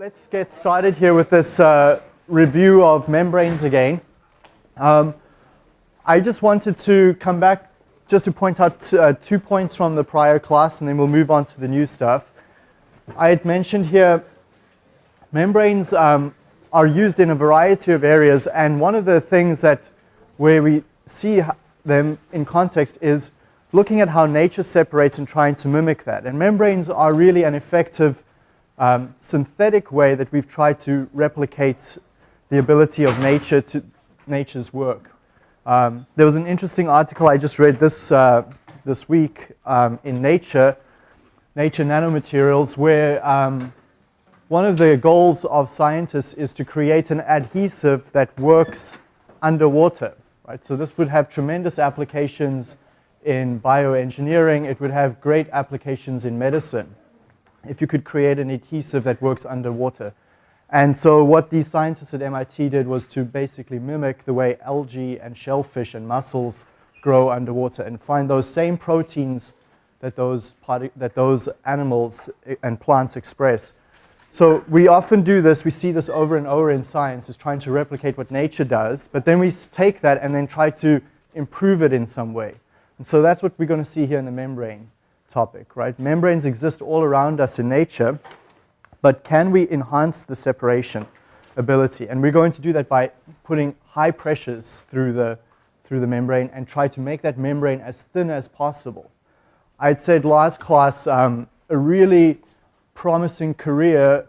let's get started here with this uh, review of membranes again. Um, I just wanted to come back just to point out uh, two points from the prior class and then we'll move on to the new stuff. I had mentioned here membranes um, are used in a variety of areas and one of the things that where we see them in context is looking at how nature separates and trying to mimic that. And membranes are really an effective um, synthetic way that we've tried to replicate the ability of nature to nature's work. Um, there was an interesting article I just read this, uh, this week um, in Nature, Nature Nanomaterials, where um, one of the goals of scientists is to create an adhesive that works underwater. Right? So this would have tremendous applications in bioengineering. It would have great applications in medicine if you could create an adhesive that works underwater. And so what these scientists at MIT did was to basically mimic the way algae and shellfish and mussels grow underwater and find those same proteins that those, that those animals and plants express. So we often do this, we see this over and over in science, is trying to replicate what nature does, but then we take that and then try to improve it in some way. And so that's what we're going to see here in the membrane topic, right? Membranes exist all around us in nature, but can we enhance the separation ability? And we're going to do that by putting high pressures through the, through the membrane and try to make that membrane as thin as possible. I'd said last class, um, a really promising career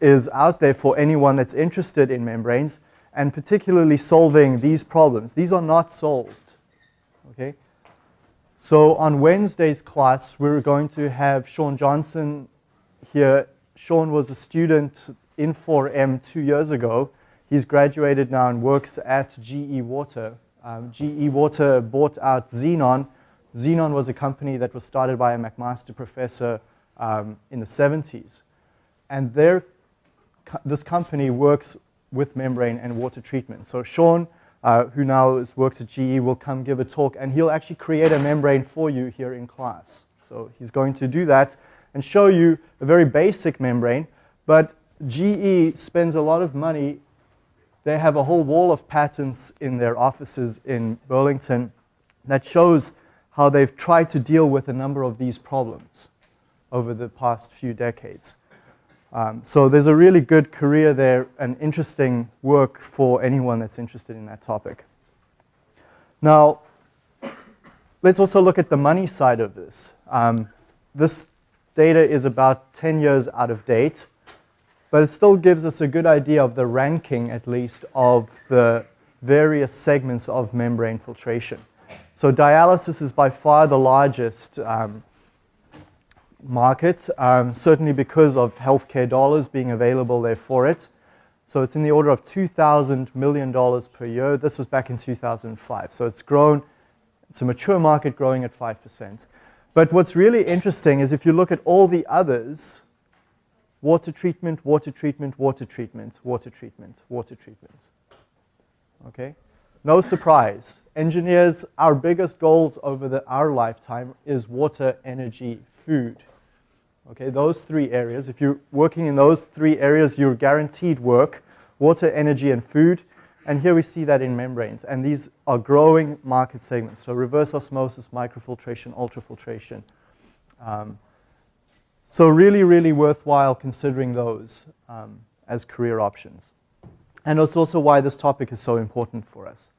is out there for anyone that's interested in membranes and particularly solving these problems. These are not solved, okay? So on Wednesday's class, we're going to have Sean Johnson here. Sean was a student in 4M two years ago. He's graduated now and works at GE Water. Um, GE Water bought out Zenon. Zenon was a company that was started by a McMaster professor um, in the 70s. And their, this company works with membrane and water treatment. So Sean uh, who now works at GE, will come give a talk, and he'll actually create a membrane for you here in class. So he's going to do that and show you a very basic membrane, but GE spends a lot of money. They have a whole wall of patents in their offices in Burlington that shows how they've tried to deal with a number of these problems over the past few decades. Um, so there's a really good career there and interesting work for anyone that's interested in that topic. Now, let's also look at the money side of this. Um, this data is about 10 years out of date, but it still gives us a good idea of the ranking, at least, of the various segments of membrane filtration. So dialysis is by far the largest um, market, um, certainly because of healthcare dollars being available there for it. So it's in the order of $2,000 million per year. This was back in 2005. So it's grown, it's a mature market growing at 5%. But what's really interesting is if you look at all the others, water treatment, water treatment, water treatment, water treatment, water treatment. Okay? No surprise. Engineers, our biggest goals over the, our lifetime is water, energy, food. Okay, those three areas. If you're working in those three areas, you're guaranteed work, water, energy, and food. And here we see that in membranes. And these are growing market segments. So reverse osmosis, microfiltration, ultrafiltration. Um, so really, really worthwhile considering those um, as career options. And it's also why this topic is so important for us.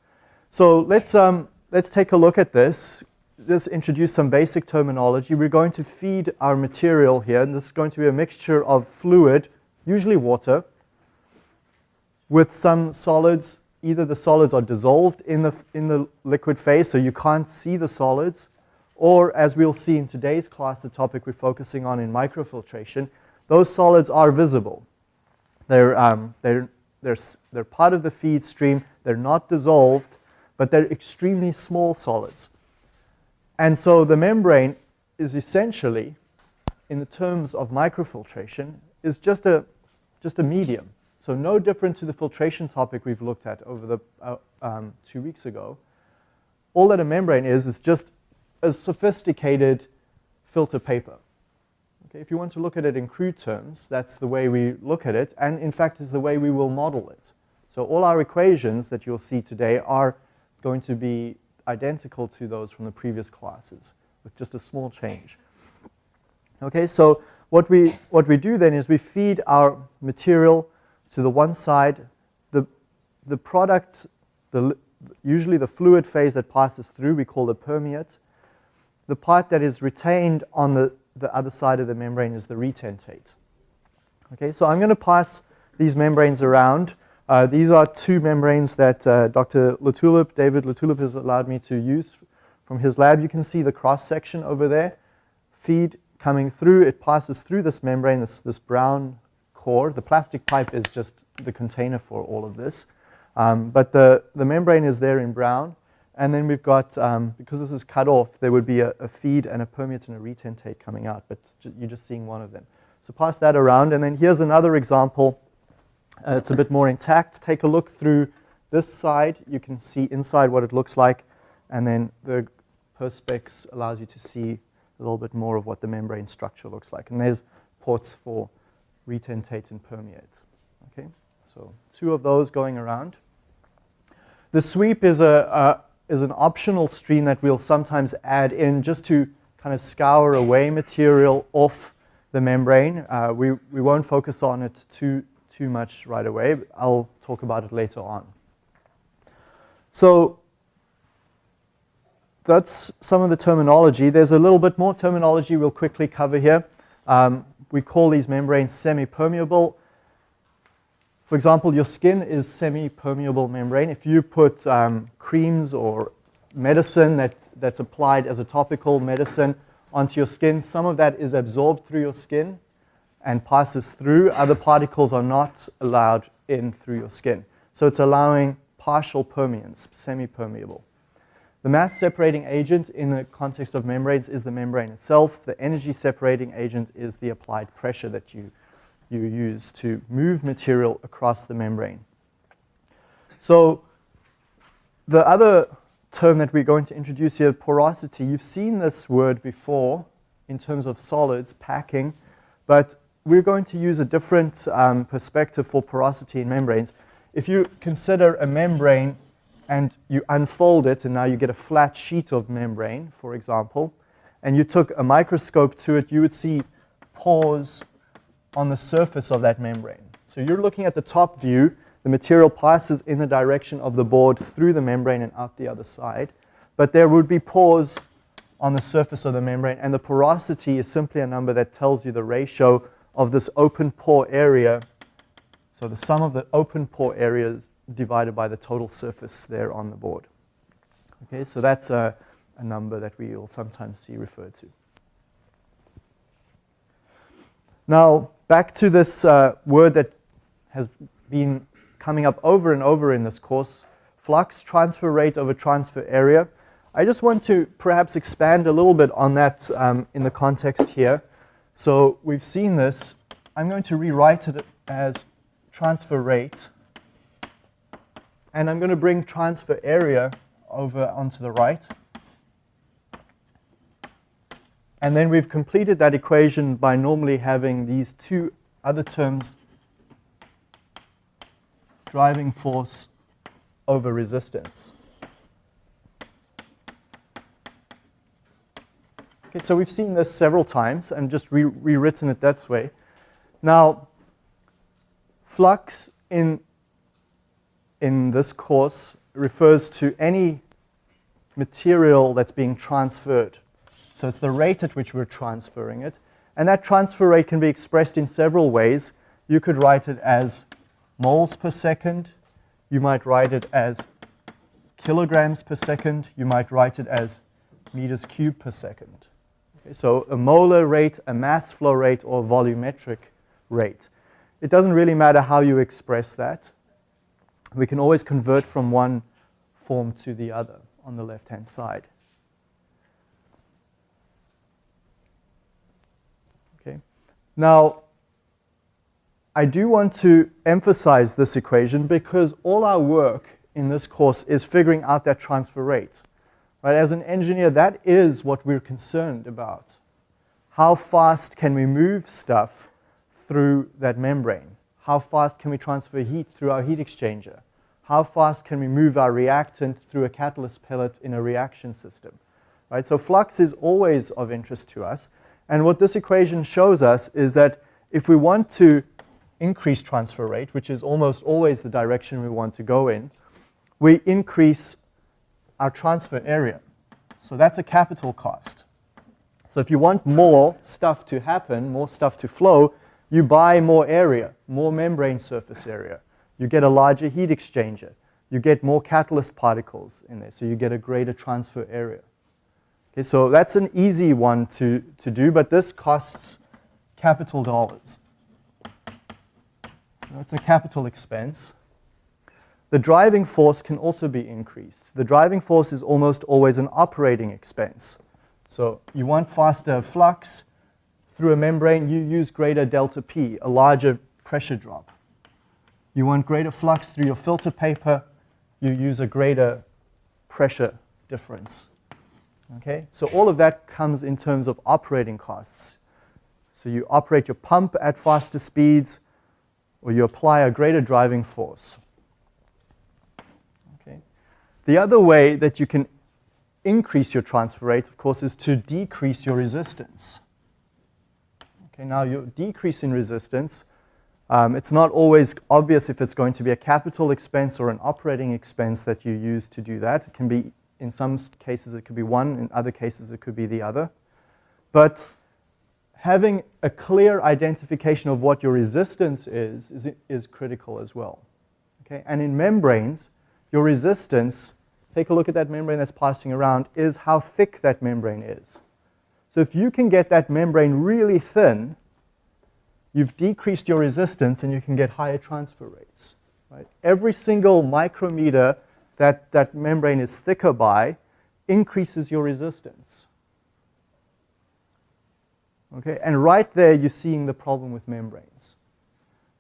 So let's, um, let's take a look at this just introduce some basic terminology. We're going to feed our material here, and this is going to be a mixture of fluid, usually water, with some solids. Either the solids are dissolved in the, in the liquid phase, so you can't see the solids, or as we'll see in today's class, the topic we're focusing on in microfiltration, those solids are visible. They're, um, they're, they're, they're part of the feed stream. They're not dissolved, but they're extremely small solids. And so the membrane is essentially, in the terms of microfiltration, is just a, just a medium. So no different to the filtration topic we've looked at over the uh, um, two weeks ago. All that a membrane is is just a sophisticated filter paper. Okay, if you want to look at it in crude terms, that's the way we look at it, and in fact is the way we will model it. So all our equations that you'll see today are going to be identical to those from the previous classes with just a small change. Okay, so what we, what we do then is we feed our material to the one side. The, the product, the, usually the fluid phase that passes through, we call the permeate. The part that is retained on the, the other side of the membrane is the retentate. Okay, so I'm going to pass these membranes around. Uh, these are two membranes that uh, Dr. Latulippe, David Latulippe has allowed me to use from his lab. You can see the cross section over there. Feed coming through, it passes through this membrane, this, this brown core. The plastic pipe is just the container for all of this. Um, but the, the membrane is there in brown. And then we've got, um, because this is cut off, there would be a, a, feed and a permeate and a retentate coming out, but you're just seeing one of them. So pass that around. And then here's another example. Uh, it's a bit more intact. Take a look through this side. You can see inside what it looks like. And then the Perspex allows you to see a little bit more of what the membrane structure looks like. And there's ports for retentate and permeate. Okay, so two of those going around. The sweep is, a, a, is an optional stream that we'll sometimes add in just to kind of scour away material off the membrane. Uh, we, we won't focus on it too, too much right away. I'll talk about it later on. So that's some of the terminology. There's a little bit more terminology we'll quickly cover here. Um, we call these membranes semi-permeable. For example, your skin is semi-permeable membrane. If you put um, creams or medicine that, that's applied as a topical medicine onto your skin, some of that is absorbed through your skin and passes through. Other particles are not allowed in through your skin. So it's allowing partial permeance, semi-permeable. The mass separating agent in the context of membranes is the membrane itself. The energy separating agent is the applied pressure that you, you use to move material across the membrane. So the other term that we're going to introduce here, porosity, you've seen this word before in terms of solids, packing, but we're going to use a different um, perspective for porosity in membranes. If you consider a membrane and you unfold it, and now you get a flat sheet of membrane, for example, and you took a microscope to it, you would see pores on the surface of that membrane. So you're looking at the top view, the material passes in the direction of the board through the membrane and out the other side, but there would be pores on the surface of the membrane, and the porosity is simply a number that tells you the ratio of this open pore area, so the sum of the open pore areas divided by the total surface there on the board. Okay, so that's a, a number that we will sometimes see referred to. Now, back to this uh, word that has been coming up over and over in this course, flux transfer rate over transfer area. I just want to perhaps expand a little bit on that um, in the context here. So we've seen this. I'm going to rewrite it as transfer rate and I'm going to bring transfer area over onto the right. And then we've completed that equation by normally having these two other terms driving force over resistance. Okay, so we've seen this several times and just re rewritten it that way. Now, flux in in this course refers to any material that's being transferred. So it's the rate at which we're transferring it. And that transfer rate can be expressed in several ways. You could write it as moles per second. You might write it as kilograms per second. You might write it as meters cubed per second. So a molar rate, a mass flow rate, or volumetric rate. It doesn't really matter how you express that we can always convert from one form to the other on the left-hand side. Okay. Now, I do want to emphasize this equation because all our work in this course is figuring out that transfer rate. Right? As an engineer, that is what we're concerned about. how fast can we move stuff through that membrane? How fast can we transfer heat through our heat exchanger? How fast can we move our reactant through a catalyst pellet in a reaction system? Right? So flux is always of interest to us. And what this equation shows us is that if we want to increase transfer rate, which is almost always the direction we want to go in, we increase our transfer area. So that's a capital cost. So if you want more stuff to happen, more stuff to flow, you buy more area, more membrane surface area. You get a larger heat exchanger. You get more catalyst particles in there, so you get a greater transfer area. Okay, so that's an easy one to, to do, but this costs capital dollars. So that's a capital expense. The driving force can also be increased. The driving force is almost always an operating expense. So you want faster flux through a membrane, you use greater delta P, a larger pressure drop. You want greater flux through your filter paper, you use a greater pressure difference. Okay, so all of that comes in terms of operating costs. So you operate your pump at faster speeds, or you apply a greater driving force. The other way that you can increase your transfer rate, of course, is to decrease your resistance. Okay, now your decrease in resistance, um, it's not always obvious if it's going to be a capital expense or an operating expense that you use to do that. It can be, in some cases, it could be one, in other cases, it could be the other. But having a clear identification of what your resistance is, is, is critical as well. Okay? And in membranes, your resistance, take a look at that membrane that's passing around, is how thick that membrane is. So if you can get that membrane really thin, you've decreased your resistance and you can get higher transfer rates. Right? Every single micrometer that that membrane is thicker by increases your resistance. Okay, and right there you're seeing the problem with membranes.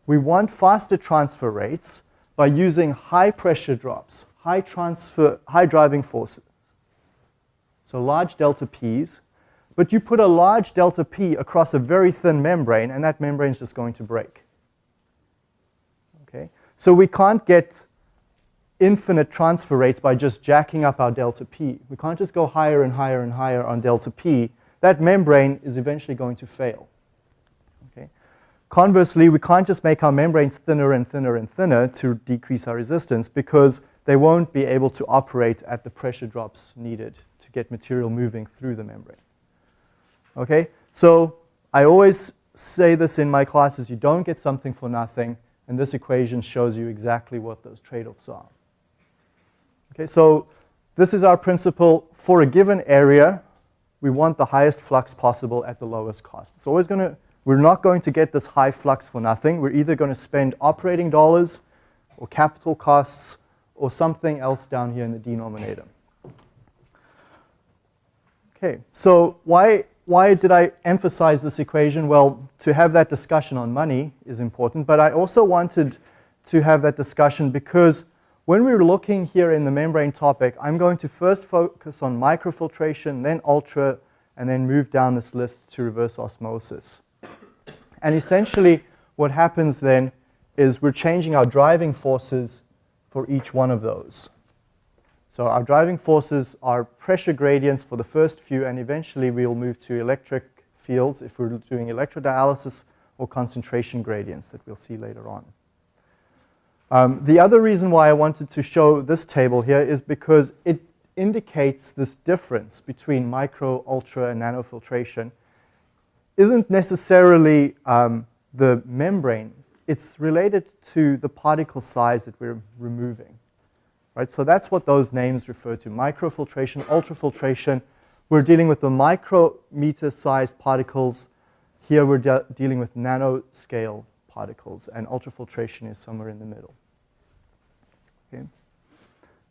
We want faster transfer rates by using high pressure drops, high transfer, high driving forces. So large delta P's, but you put a large delta P across a very thin membrane and that membrane is just going to break. Okay, so we can't get infinite transfer rates by just jacking up our delta P. We can't just go higher and higher and higher on delta P that membrane is eventually going to fail. Conversely, we can't just make our membranes thinner and thinner and thinner to decrease our resistance because they won't be able to operate at the pressure drops needed to get material moving through the membrane. Okay, so I always say this in my classes, you don't get something for nothing, and this equation shows you exactly what those trade-offs are. Okay, so this is our principle for a given area we want the highest flux possible at the lowest cost. It's always going to, we're not going to get this high flux for nothing. We're either going to spend operating dollars or capital costs or something else down here in the denominator. Okay, so why, why did I emphasize this equation? Well, to have that discussion on money is important, but I also wanted to have that discussion because when we're looking here in the membrane topic, I'm going to first focus on microfiltration, then ultra, and then move down this list to reverse osmosis. And essentially, what happens then is we're changing our driving forces for each one of those. So our driving forces are pressure gradients for the first few, and eventually we'll move to electric fields if we're doing electrodialysis or concentration gradients that we'll see later on. Um, the other reason why I wanted to show this table here is because it indicates this difference between micro, ultra, and nanofiltration isn't necessarily um, the membrane. It's related to the particle size that we're removing. Right? So that's what those names refer to, microfiltration, ultrafiltration. We're dealing with the micrometer-sized particles. Here we're de dealing with nanoscale particles, and ultrafiltration is somewhere in the middle. Okay?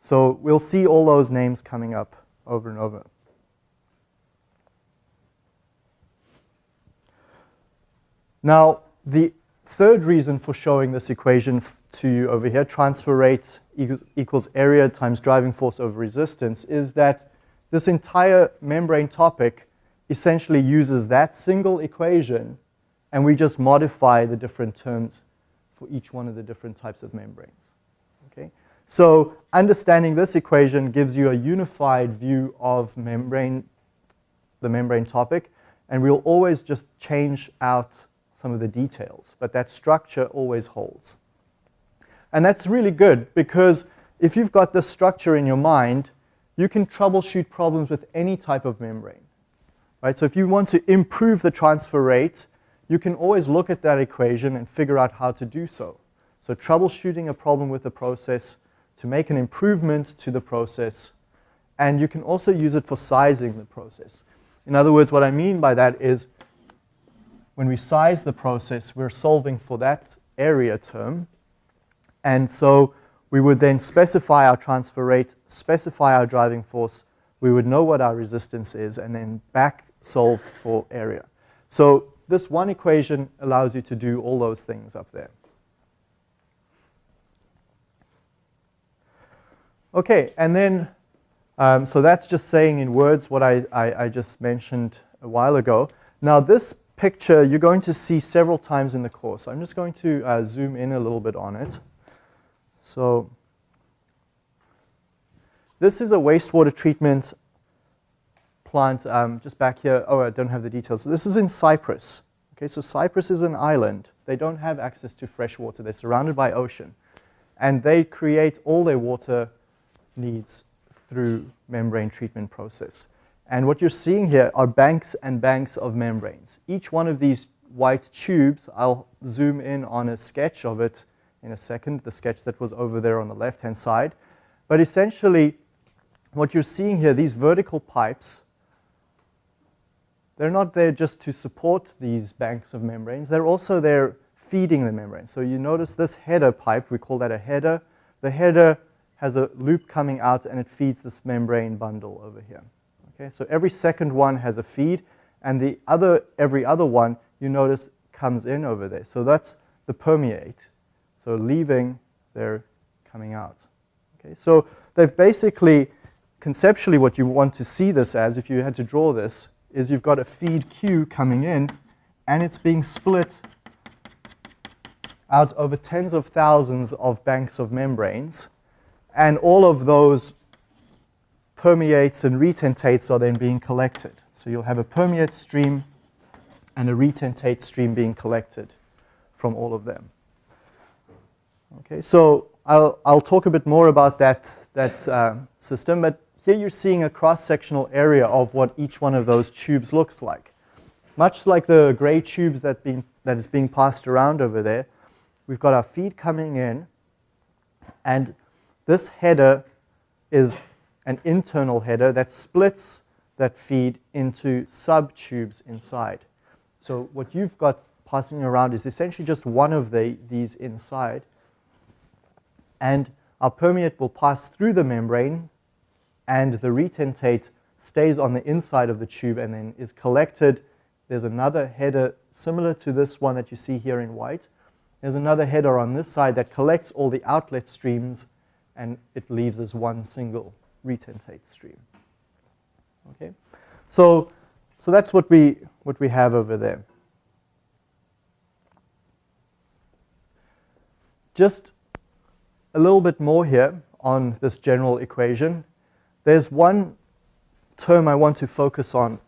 So we'll see all those names coming up over and over. Now, the third reason for showing this equation to you over here, transfer rate equals area times driving force over resistance, is that this entire membrane topic essentially uses that single equation and we just modify the different terms for each one of the different types of membranes. Okay? So understanding this equation gives you a unified view of membrane, the membrane topic, and we'll always just change out some of the details, but that structure always holds. And that's really good because if you've got this structure in your mind, you can troubleshoot problems with any type of membrane. Right? So if you want to improve the transfer rate, you can always look at that equation and figure out how to do so. So troubleshooting a problem with the process to make an improvement to the process, and you can also use it for sizing the process. In other words, what I mean by that is when we size the process, we're solving for that area term. And so we would then specify our transfer rate, specify our driving force, we would know what our resistance is, and then back solve for area. So this one equation allows you to do all those things up there. Okay, and then, um, so that's just saying in words what I, I, I just mentioned a while ago. Now this picture you're going to see several times in the course. I'm just going to uh, zoom in a little bit on it. So this is a wastewater treatment plant um, just back here. Oh, I don't have the details. So this is in Cyprus. Okay, so Cyprus is an island. They don't have access to fresh water. They're surrounded by ocean. And they create all their water needs through membrane treatment process. And what you're seeing here are banks and banks of membranes. Each one of these white tubes, I'll zoom in on a sketch of it in a second, the sketch that was over there on the left-hand side. But essentially, what you're seeing here, these vertical pipes, they're not there just to support these banks of membranes. They're also there feeding the membrane. So you notice this header pipe, we call that a header. The header has a loop coming out and it feeds this membrane bundle over here. Okay, so every second one has a feed, and the other, every other one, you notice, comes in over there. So that's the permeate. So leaving, they're coming out. Okay, so they've basically, conceptually what you want to see this as, if you had to draw this, is you've got a feed Q coming in, and it's being split out over tens of thousands of banks of membranes, and all of those permeates and retentates are then being collected. So you'll have a permeate stream and a retentate stream being collected from all of them. Okay, so I'll, I'll talk a bit more about that, that uh, system, but here you're seeing a cross-sectional area of what each one of those tubes looks like. Much like the gray tubes that, being, that is being passed around over there, we've got our feed coming in, and this header is an internal header that splits that feed into sub-tubes inside. So what you've got passing around is essentially just one of the, these inside. And our permeate will pass through the membrane and the retentate stays on the inside of the tube and then is collected. There's another header similar to this one that you see here in white. There's another header on this side that collects all the outlet streams and it leaves as one single retentate stream. Okay, so so that's what we what we have over there. Just a little bit more here on this general equation. There's one term I want to focus on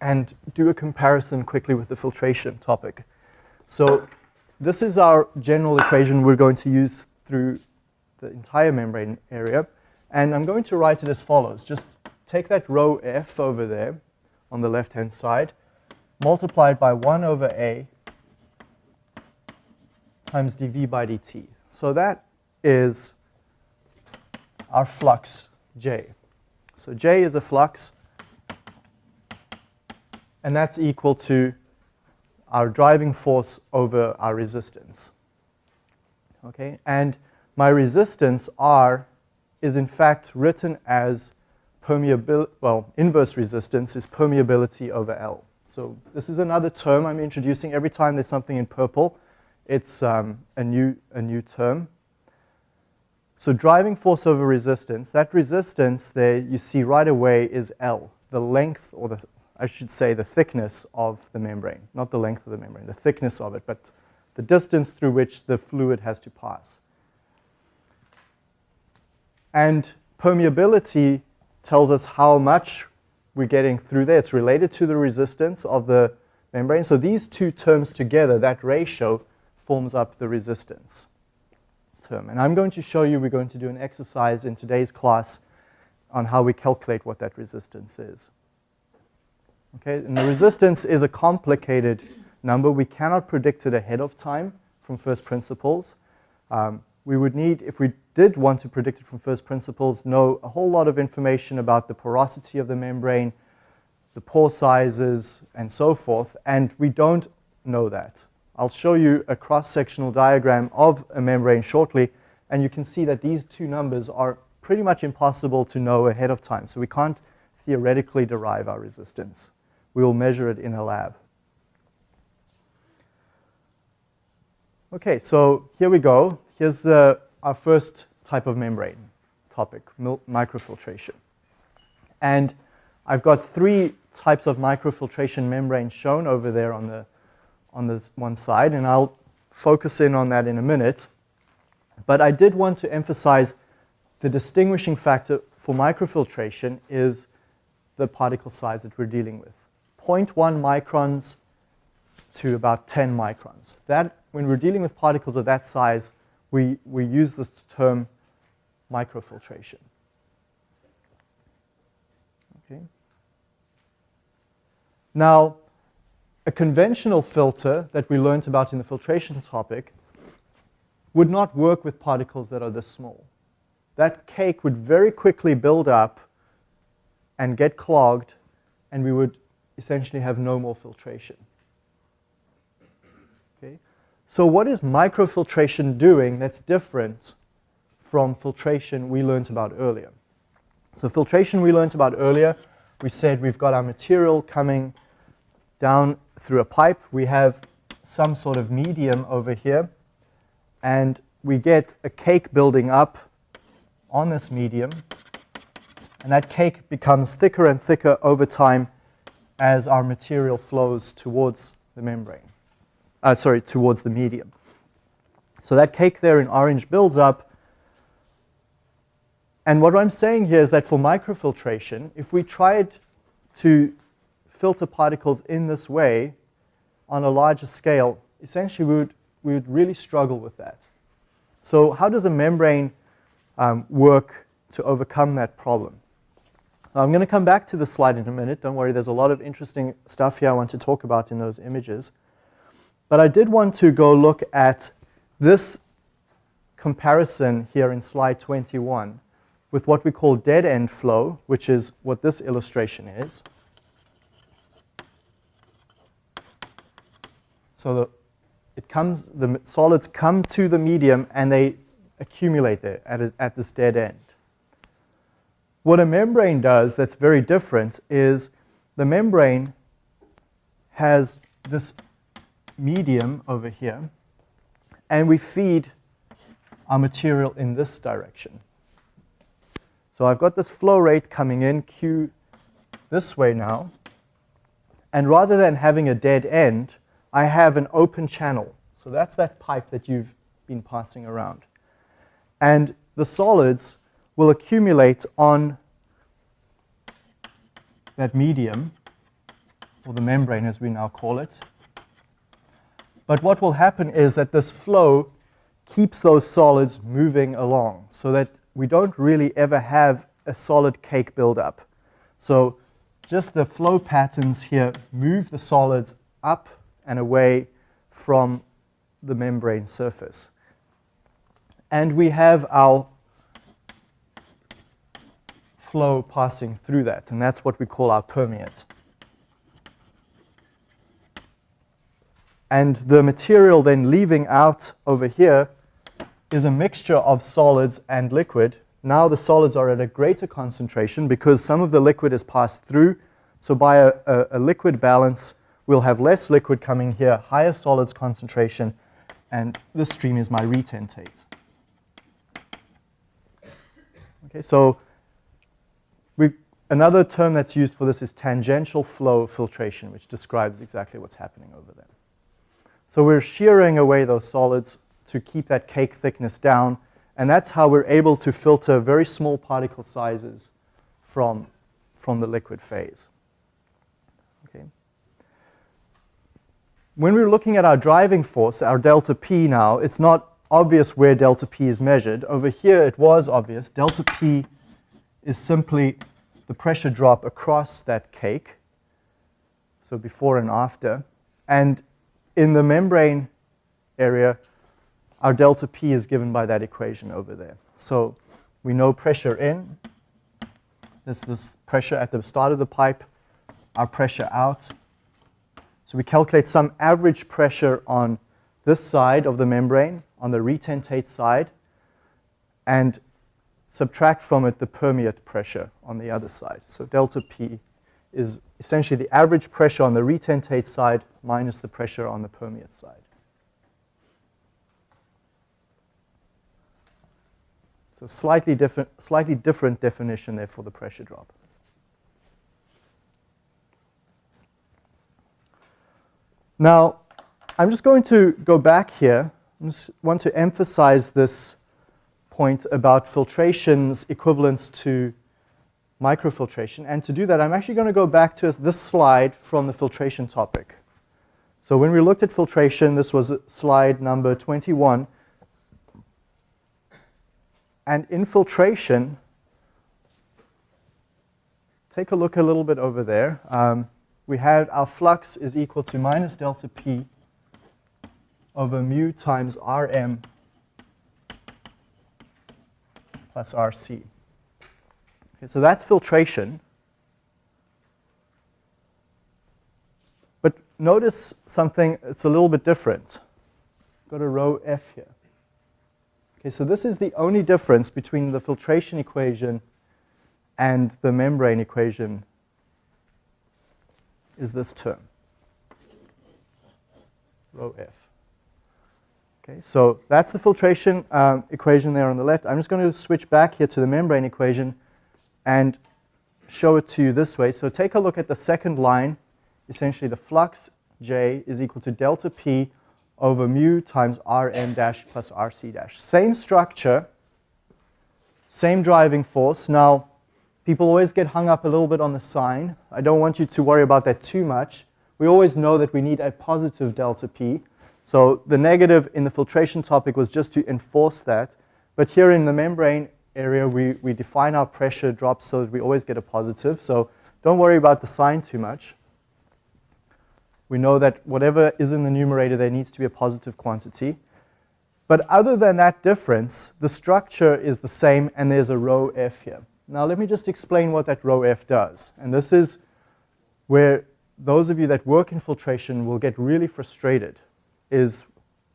and do a comparison quickly with the filtration topic. So this is our general equation we're going to use through the entire membrane area. And I'm going to write it as follows. Just take that rho f over there on the left-hand side, multiply it by 1 over a times dv by dt. So that is our flux J. So J is a flux, and that's equal to our driving force over our resistance. Okay, and my resistance R is in fact written as permeability, well, inverse resistance is permeability over L. So this is another term I'm introducing. Every time there's something in purple, it's um, a, new, a new term. So driving force over resistance, that resistance there you see right away is L, the length or the, I should say the thickness of the membrane. Not the length of the membrane, the thickness of it, but the distance through which the fluid has to pass. And permeability tells us how much we're getting through there. It's related to the resistance of the membrane. So these two terms together, that ratio, forms up the resistance term. And I'm going to show you, we're going to do an exercise in today's class on how we calculate what that resistance is. Okay, and the resistance is a complicated number. We cannot predict it ahead of time from first principles. Um, we would need, if we did want to predict it from first principles, know a whole lot of information about the porosity of the membrane, the pore sizes, and so forth, and we don't know that. I'll show you a cross-sectional diagram of a membrane shortly, and you can see that these two numbers are pretty much impossible to know ahead of time, so we can't theoretically derive our resistance. We will measure it in a lab. Okay, so here we go. Here's the, our first type of membrane topic, microfiltration. And I've got three types of microfiltration membranes shown over there on the on this one side, and I'll focus in on that in a minute. But I did want to emphasize the distinguishing factor for microfiltration is the particle size that we're dealing with. 0.1 microns to about 10 microns. That, when we're dealing with particles of that size, we, we use this term microfiltration. Okay. Now, a conventional filter that we learned about in the filtration topic would not work with particles that are this small. That cake would very quickly build up and get clogged, and we would essentially have no more filtration. So what is microfiltration doing that's different from filtration we learned about earlier? So filtration we learned about earlier, we said we've got our material coming down through a pipe. We have some sort of medium over here, and we get a cake building up on this medium, and that cake becomes thicker and thicker over time as our material flows towards the membrane, uh, sorry, towards the medium. So that cake there in orange builds up, and what I'm saying here is that for microfiltration, if we tried to filter particles in this way on a larger scale, essentially we would, we would really struggle with that. So how does a membrane um, work to overcome that problem? I'm going to come back to the slide in a minute. Don't worry, there's a lot of interesting stuff here I want to talk about in those images. But I did want to go look at this comparison here in slide 21 with what we call dead end flow, which is what this illustration is. So the, it comes, the solids come to the medium and they accumulate there at, a, at this dead end. What a membrane does that's very different is the membrane has this medium over here and we feed our material in this direction. So I've got this flow rate coming in, Q this way now, and rather than having a dead end, I have an open channel. So that's that pipe that you've been passing around. And the solids will accumulate on that medium, or the membrane as we now call it. But what will happen is that this flow keeps those solids moving along so that we don't really ever have a solid cake buildup. So just the flow patterns here move the solids up and away from the membrane surface. And we have our flow passing through that, and that's what we call our permeate. And the material then leaving out over here is a mixture of solids and liquid. Now the solids are at a greater concentration because some of the liquid is passed through. So by a, a, a liquid balance, we'll have less liquid coming here, higher solids concentration, and this stream is my retentate. Okay, so we, another term that's used for this is tangential flow filtration, which describes exactly what's happening over there. So we're shearing away those solids to keep that cake thickness down, and that's how we're able to filter very small particle sizes from, from the liquid phase. Okay. When we're looking at our driving force, our delta P now, it's not obvious where delta P is measured. Over here it was obvious. Delta P is simply the pressure drop across that cake, so before and after. And in the membrane area, our delta P is given by that equation over there. So we know pressure in, this this pressure at the start of the pipe, our pressure out. So we calculate some average pressure on this side of the membrane, on the retentate side, and subtract from it the permeate pressure on the other side. So delta P is essentially the average pressure on the retentate side minus the pressure on the permeate side. So slightly different, slightly different definition there for the pressure drop. Now, I'm just going to go back here. I just want to emphasize this point about filtration's equivalence to microfiltration. And to do that, I'm actually going to go back to this slide from the filtration topic. So when we looked at filtration, this was slide number 21. And in filtration, take a look a little bit over there. Um, we had our flux is equal to minus delta P over mu times Rm plus RC. Okay, so that's filtration. But notice something, it's a little bit different. Got a rho F here. Okay, so this is the only difference between the filtration equation and the membrane equation is this term, rho F. Okay, so that's the filtration um, equation there on the left. I'm just going to switch back here to the membrane equation and show it to you this way. So take a look at the second line. Essentially, the flux J is equal to delta P over mu times Rm dash plus Rc dash. Same structure, same driving force. Now, people always get hung up a little bit on the sign. I don't want you to worry about that too much. We always know that we need a positive delta P. So the negative in the filtration topic was just to enforce that. But here in the membrane area, we, we define our pressure drop so that we always get a positive. So don't worry about the sign too much. We know that whatever is in the numerator, there needs to be a positive quantity. But other than that difference, the structure is the same and there's a rho f here. Now let me just explain what that rho f does. And this is where those of you that work in filtration will get really frustrated is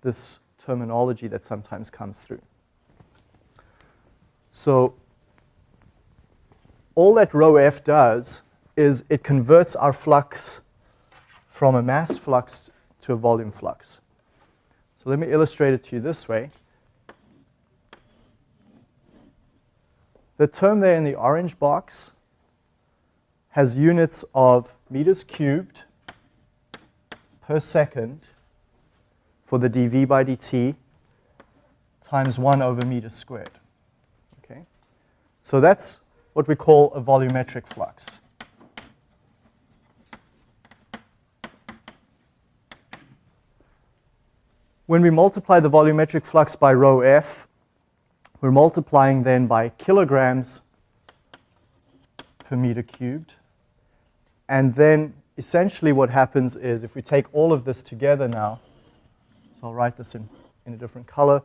this terminology that sometimes comes through. So all that rho f does is it converts our flux from a mass flux to a volume flux. So let me illustrate it to you this way. The term there in the orange box has units of meters cubed per second for the dV by dt times 1 over meter squared. So that's what we call a volumetric flux. When we multiply the volumetric flux by rho f, we're multiplying then by kilograms per meter cubed. And then essentially what happens is if we take all of this together now, so I'll write this in, in a different color.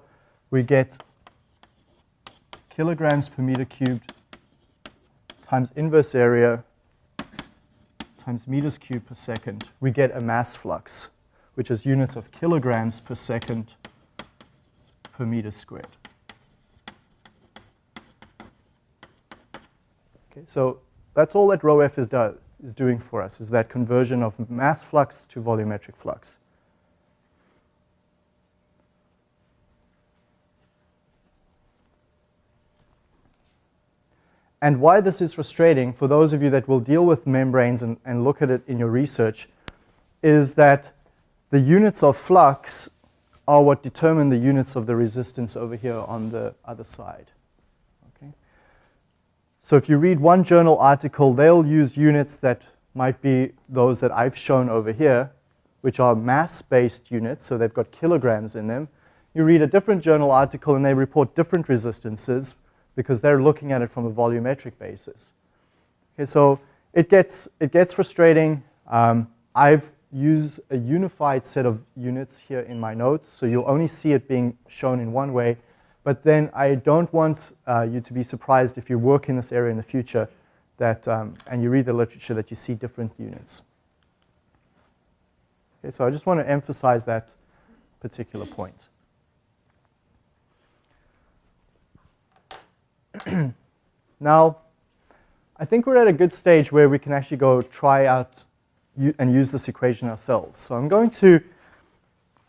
We get kilograms per meter cubed times inverse area times meters cubed per second. We get a mass flux, which is units of kilograms per second per meter squared. Okay, so that's all that rho f is, do, is doing for us, is that conversion of mass flux to volumetric flux. And why this is frustrating for those of you that will deal with membranes and, and look at it in your research is that the units of flux are what determine the units of the resistance over here on the other side. Okay? So if you read one journal article, they'll use units that might be those that I've shown over here, which are mass-based units, so they've got kilograms in them. You read a different journal article and they report different resistances because they're looking at it from a volumetric basis. Okay, so it gets, it gets frustrating. Um, I've used a unified set of units here in my notes, so you'll only see it being shown in one way. But then I don't want uh, you to be surprised if you work in this area in the future that, um, and you read the literature that you see different units. Okay, so I just want to emphasize that particular point. now, I think we're at a good stage where we can actually go try out and use this equation ourselves. So I'm going to,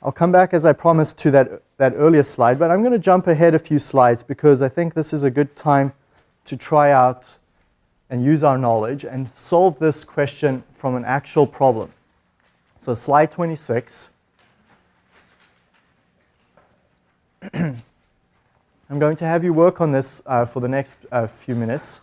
I'll come back as I promised to that, that earlier slide, but I'm going to jump ahead a few slides because I think this is a good time to try out and use our knowledge and solve this question from an actual problem. So slide 26. I'm going to have you work on this uh, for the next uh, few minutes.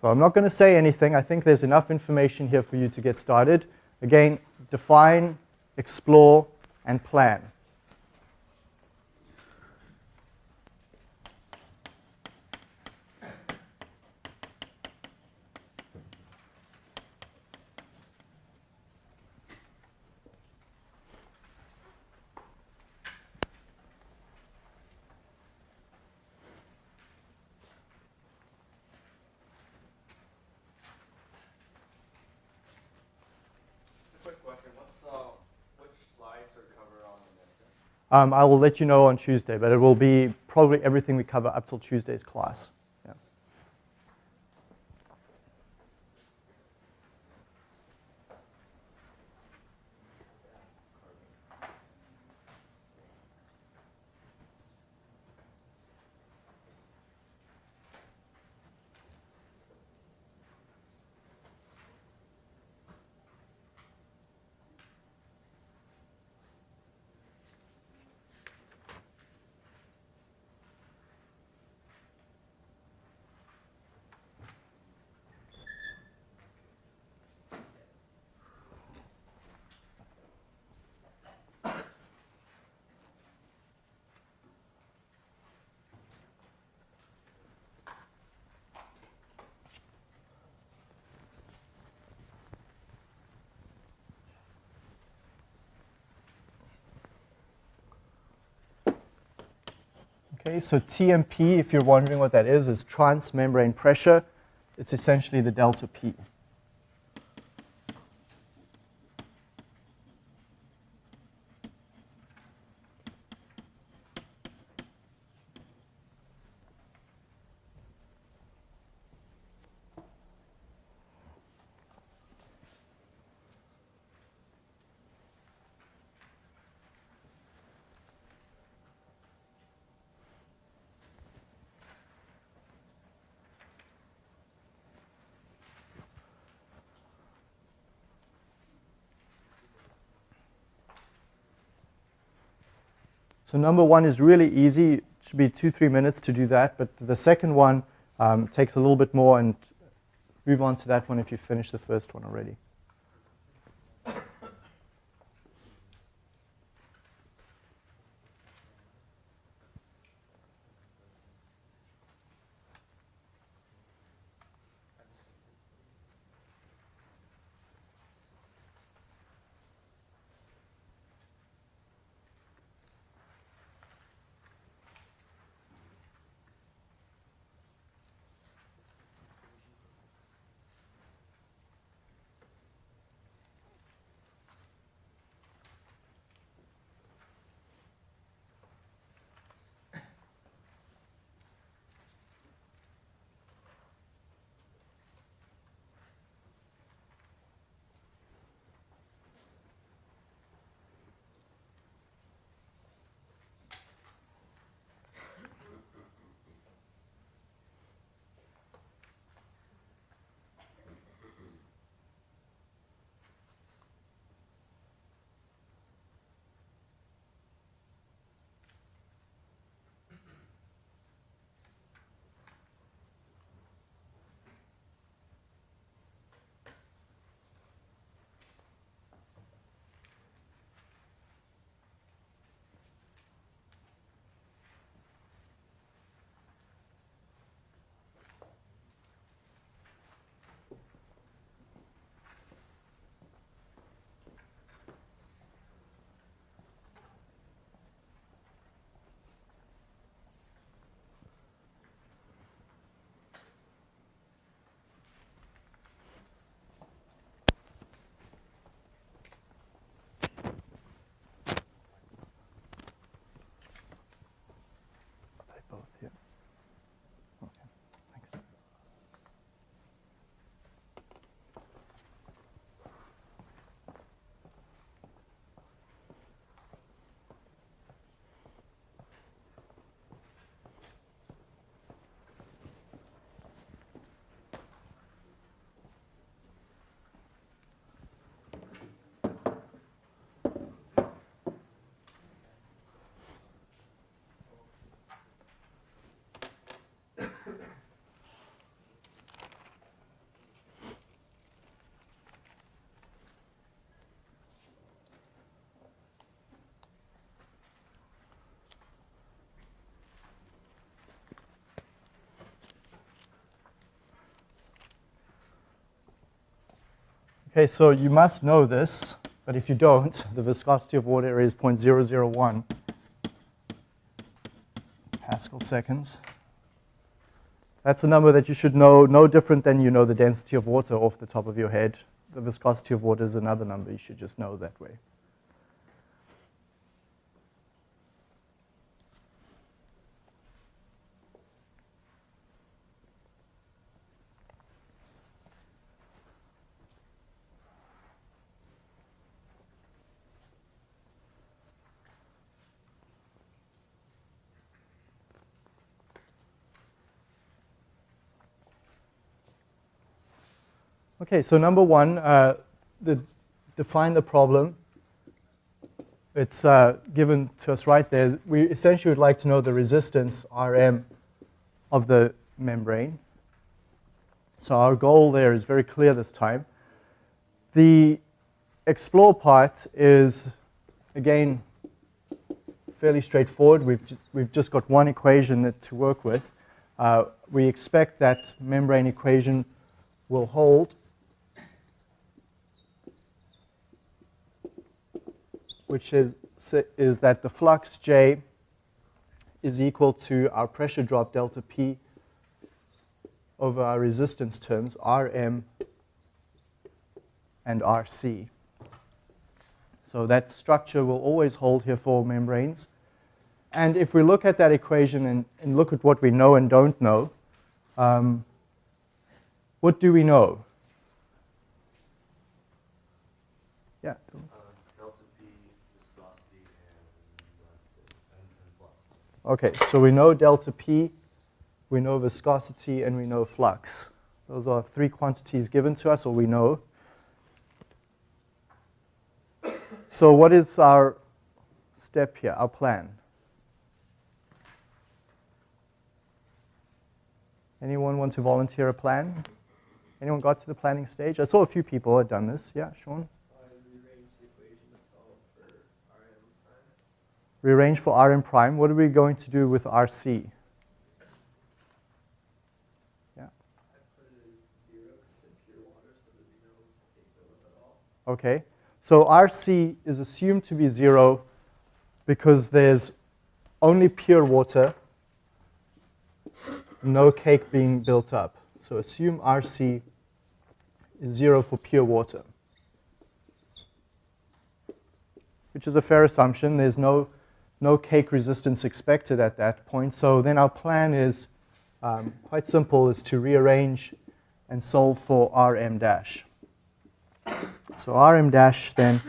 So I'm not going to say anything. I think there's enough information here for you to get started. Again, define, explore, and plan. Um, I will let you know on Tuesday, but it will be probably everything we cover up till Tuesday's class. Okay, so TMP, if you're wondering what that is, is transmembrane pressure. It's essentially the delta P. So number one is really easy. It should be two, three minutes to do that. But the second one um, takes a little bit more and move on to that one if you finish the first one already. Okay, so you must know this, but if you don't, the viscosity of water is 0.001 Pascal seconds. That's a number that you should know, no different than you know the density of water off the top of your head. The viscosity of water is another number you should just know that way. Okay, so number one, uh, the, define the problem. It's uh, given to us right there. We essentially would like to know the resistance, Rm, of the membrane. So our goal there is very clear this time. The explore part is, again, fairly straightforward. We've, ju we've just got one equation to work with. Uh, we expect that membrane equation will hold which is, is that the flux J is equal to our pressure drop delta P over our resistance terms, Rm and Rc. So that structure will always hold here for membranes. And if we look at that equation and, and look at what we know and don't know, um, what do we know? Yeah. Okay, so we know delta P, we know viscosity, and we know flux. Those are three quantities given to us, or we know. So what is our step here, our plan? Anyone want to volunteer a plan? Anyone got to the planning stage? I saw a few people had done this. Yeah, Sean? Rearrange for Rm prime, what are we going to do with Rc? Yeah. Okay, so Rc is assumed to be zero because there's only pure water, no cake being built up. So assume Rc is zero for pure water, which is a fair assumption. There's no no cake resistance expected at that point. So then our plan is um, quite simple, is to rearrange and solve for Rm dash. So Rm dash then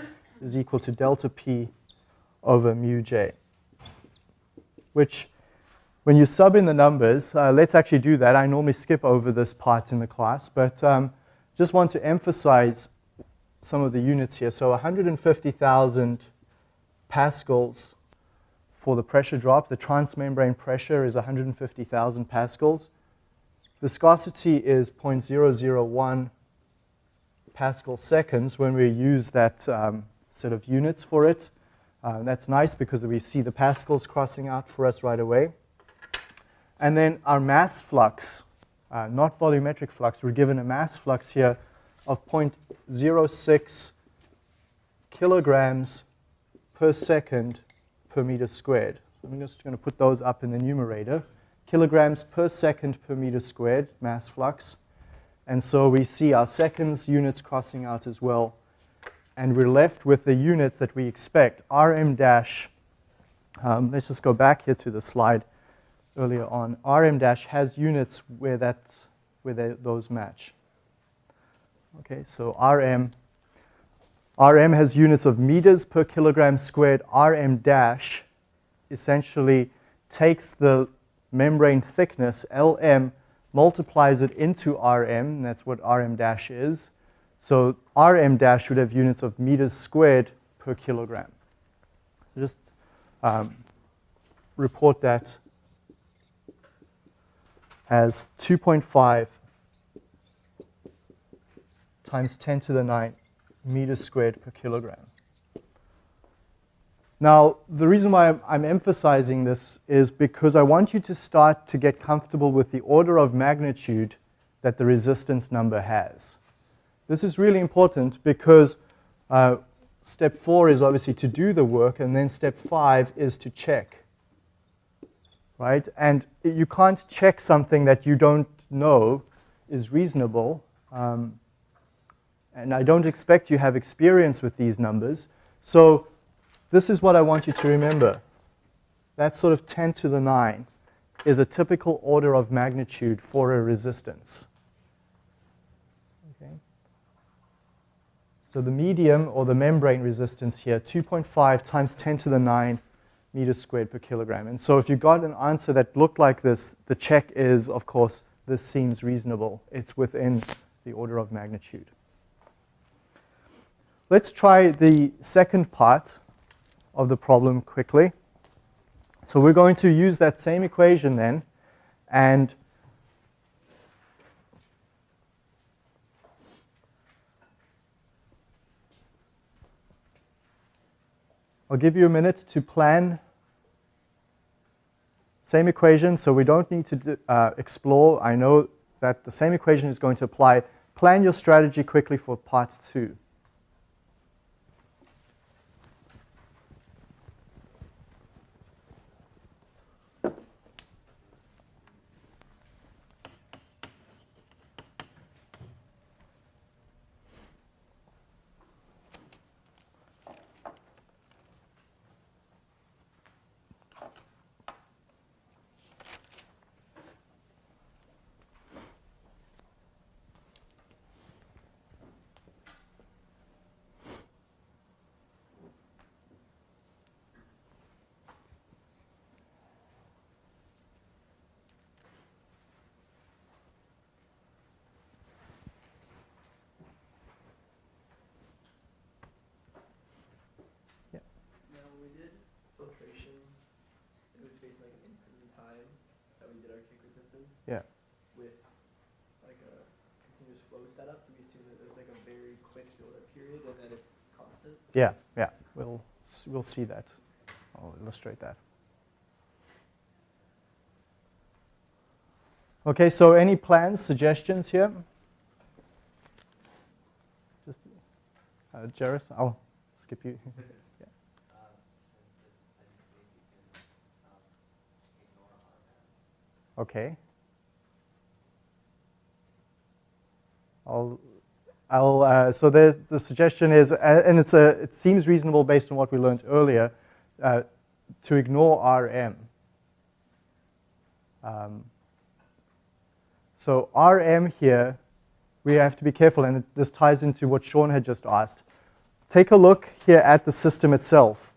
is equal to delta P over mu J, which when you sub in the numbers, uh, let's actually do that. I normally skip over this part in the class, but um, just want to emphasize some of the units here. So 150,000 pascals for the pressure drop. The transmembrane pressure is 150,000 pascals. Viscosity is 0.001 pascal seconds when we use that um, set of units for it. Uh, that's nice because we see the pascals crossing out for us right away. And then our mass flux, uh, not volumetric flux, we're given a mass flux here of 0.06 kilograms per second per meter squared. So I'm just going to put those up in the numerator. Kilograms per second per meter squared, mass flux. And so we see our seconds units crossing out as well. And we're left with the units that we expect. Rm dash, um, let's just go back here to the slide earlier on. Rm dash has units where, that, where they, those match. Okay, so Rm Rm has units of meters per kilogram squared. Rm dash essentially takes the membrane thickness, Lm, multiplies it into Rm, that's what Rm dash is. So Rm dash would have units of meters squared per kilogram. So just um, report that as 2.5 times 10 to the 9 meters squared per kilogram. Now, the reason why I'm, emphasizing this is because I want you to start to get comfortable with the order of magnitude that the resistance number has. This is really important because uh, step four is obviously to do the work, and then step five is to check. Right? And you can't check something that you don't know is reasonable. Um, and I don't expect you have experience with these numbers. So this is what I want you to remember. That sort of 10 to the 9 is a typical order of magnitude for a resistance. Okay. So the medium or the membrane resistance here, 2.5 times 10 to the 9 meters squared per kilogram. And so if you got an answer that looked like this, the check is, of course, this seems reasonable. It's within the order of magnitude. Let's try the second part of the problem quickly. So we're going to use that same equation then and I'll give you a minute to plan same equation, so we don't need to uh, explore. I know that the same equation is going to apply. Plan your strategy quickly for part two. Yeah. With like a continuous flow setup, do we assume that there's like a very quick build-up period and that it's constant? Yeah, yeah. We'll, we'll see that. I'll illustrate that. Okay, so any plans, suggestions here? Just, uh, Jairus, I'll skip you. Okay. I'll, I'll, uh, so the, the suggestion is, uh, and it's a, it seems reasonable based on what we learned earlier, uh, to ignore RM. Um, so RM here, we have to be careful, and this ties into what Sean had just asked. Take a look here at the system itself.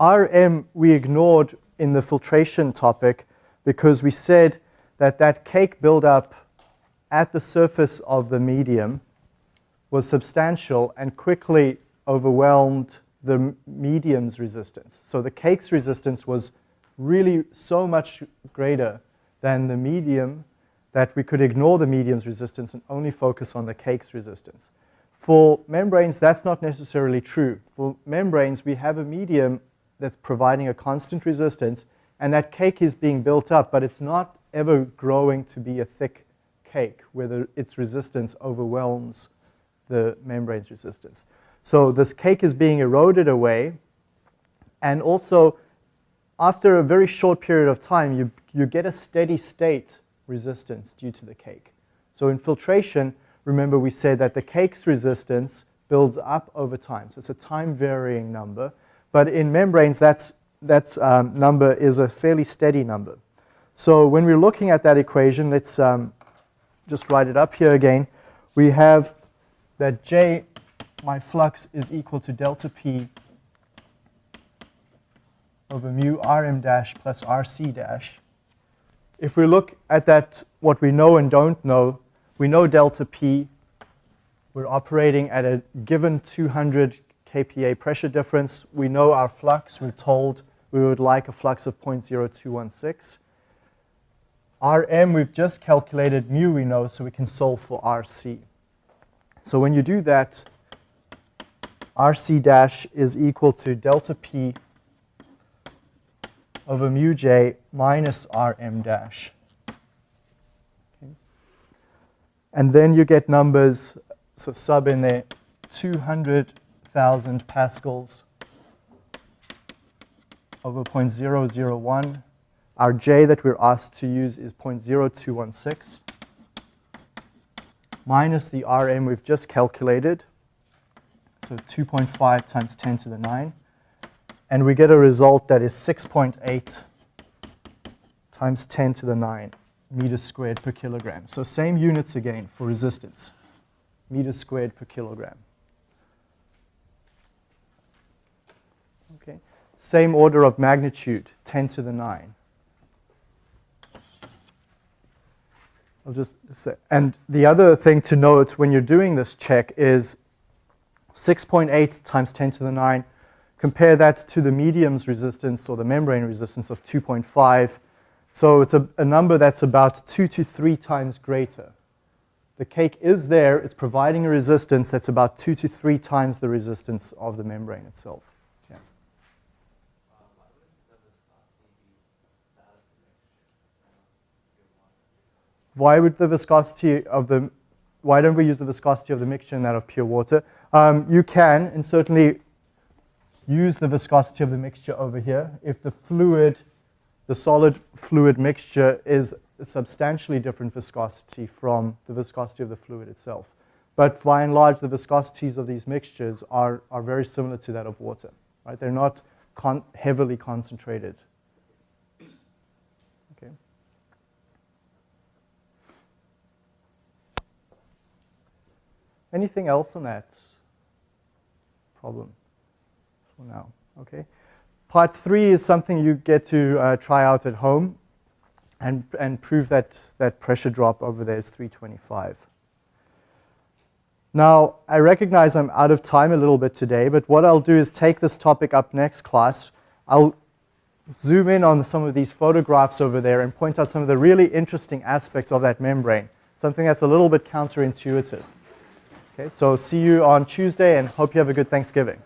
RM we ignored in the filtration topic because we said that that cake buildup at the surface of the medium was substantial and quickly overwhelmed the medium's resistance. So the cake's resistance was really so much greater than the medium that we could ignore the medium's resistance and only focus on the cake's resistance. For membranes, that's not necessarily true. For membranes, we have a medium that's providing a constant resistance, and that cake is being built up, but it's not ever growing to be a thick cake where its resistance overwhelms the membrane's resistance. So this cake is being eroded away and also after a very short period of time you, you get a steady state resistance due to the cake. So in filtration, remember we said that the cake's resistance builds up over time. So it's a time varying number. But in membranes, that's, that um, number is a fairly steady number. So when we're looking at that equation, let's um, just write it up here again, we have that J, my flux, is equal to delta P over mu Rm dash plus Rc dash. If we look at that, what we know and don't know, we know delta P. We're operating at a given 200 kPa pressure difference. We know our flux. We're told we would like a flux of 0.0216. Rm, we've just calculated mu we know, so we can solve for Rc. So when you do that, Rc dash is equal to delta P over mu j minus Rm dash. And then you get numbers So sub in there 200,000 pascals over 0.001. Our J that we're asked to use is 0.0216 minus the Rm we've just calculated, so 2.5 times 10 to the 9. And we get a result that is 6.8 times 10 to the 9 meters squared per kilogram. So same units again for resistance, meters squared per kilogram. Okay. Same order of magnitude, 10 to the 9. I'll just say, and the other thing to note when you're doing this check is 6.8 times 10 to the 9. Compare that to the medium's resistance or the membrane resistance of 2.5. So it's a, a number that's about two to three times greater. The cake is there, it's providing a resistance that's about two to three times the resistance of the membrane itself. Yeah. Why would the viscosity of the, why don't we use the viscosity of the mixture in that of pure water? Um, you can, and certainly use the viscosity of the mixture over here. If the fluid, the solid fluid mixture is a substantially different viscosity from the viscosity of the fluid itself. But by and large, the viscosities of these mixtures are, are very similar to that of water. Right? They're not con heavily concentrated. Okay. Anything else on that problem for now? Okay. Part three is something you get to uh, try out at home and, and prove that that pressure drop over there is 325. Now, I recognize I'm out of time a little bit today, but what I'll do is take this topic up next class. I'll zoom in on some of these photographs over there and point out some of the really interesting aspects of that membrane, something that's a little bit counterintuitive. Okay, so see you on Tuesday and hope you have a good Thanksgiving.